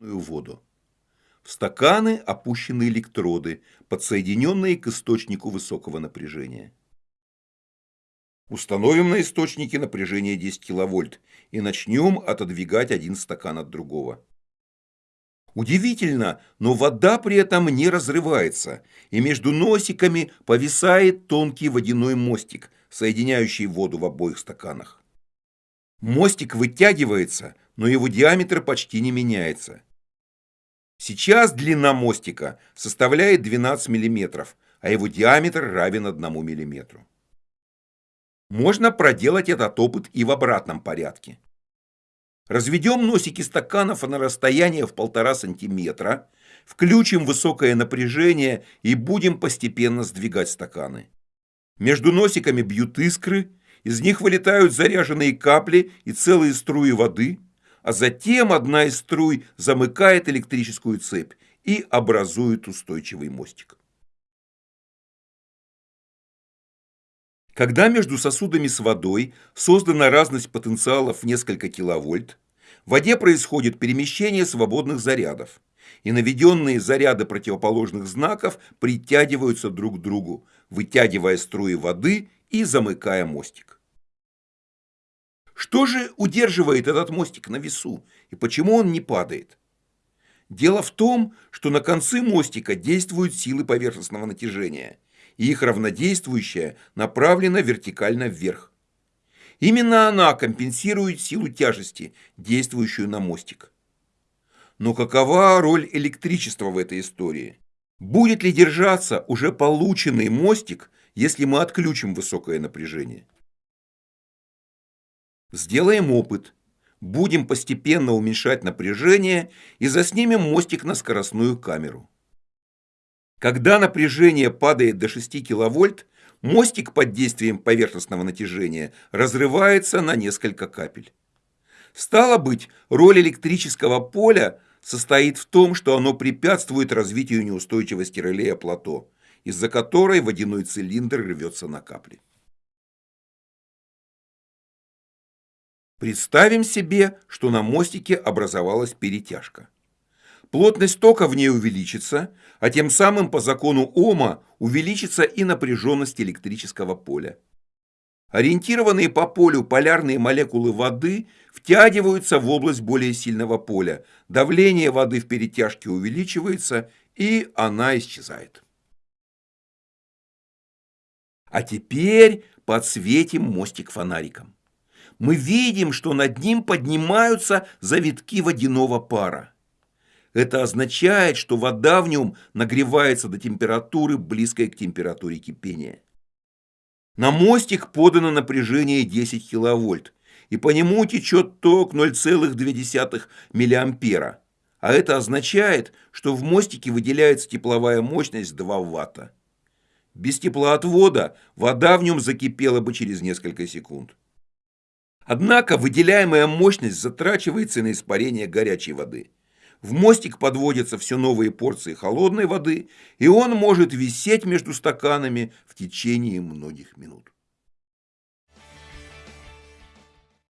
воду. В стаканы опущены электроды, подсоединенные к источнику высокого напряжения. Установим на источнике напряжение 10 киловольт и начнем отодвигать один стакан от другого. Удивительно, но вода при этом не разрывается, и между носиками повисает тонкий водяной мостик, соединяющий воду в обоих стаканах. Мостик вытягивается, но его диаметр почти не меняется. Сейчас длина мостика составляет 12 мм, а его диаметр равен 1 мм. Можно проделать этот опыт и в обратном порядке. Разведем носики стаканов на расстояние в 1,5 см, включим высокое напряжение и будем постепенно сдвигать стаканы. Между носиками бьют искры, из них вылетают заряженные капли и целые струи воды, а затем одна из струй замыкает электрическую цепь и образует устойчивый мостик. Когда между сосудами с водой создана разность потенциалов в несколько киловольт, в воде происходит перемещение свободных зарядов, и наведенные заряды противоположных знаков притягиваются друг к другу, вытягивая струи воды и замыкая мостик. Что же удерживает этот мостик на весу и почему он не падает? Дело в том, что на концы мостика действуют силы поверхностного натяжения, и их равнодействующая направлена вертикально вверх. Именно она компенсирует силу тяжести, действующую на мостик. Но какова роль электричества в этой истории? Будет ли держаться уже полученный мостик, если мы отключим высокое напряжение? Сделаем опыт. Будем постепенно уменьшать напряжение и заснимем мостик на скоростную камеру. Когда напряжение падает до 6 киловольт, мостик под действием поверхностного натяжения разрывается на несколько капель. Стало быть, роль электрического поля состоит в том, что оно препятствует развитию неустойчивости релея плато, из-за которой водяной цилиндр рвется на капли. Представим себе, что на мостике образовалась перетяжка. Плотность тока в ней увеличится, а тем самым по закону Ома увеличится и напряженность электрического поля. Ориентированные по полю полярные молекулы воды втягиваются в область более сильного поля, давление воды в перетяжке увеличивается и она исчезает. А теперь подсветим мостик фонариком мы видим, что над ним поднимаются завитки водяного пара. Это означает, что вода в нем нагревается до температуры, близкой к температуре кипения. На мостик подано напряжение 10 киловольт, и по нему течет ток 0,2 миллиампера. А это означает, что в мостике выделяется тепловая мощность 2 ватта. Без теплоотвода вода в нем закипела бы через несколько секунд. Однако выделяемая мощность затрачивается на испарение горячей воды. В мостик подводятся все новые порции холодной воды, и он может висеть между стаканами в течение многих минут.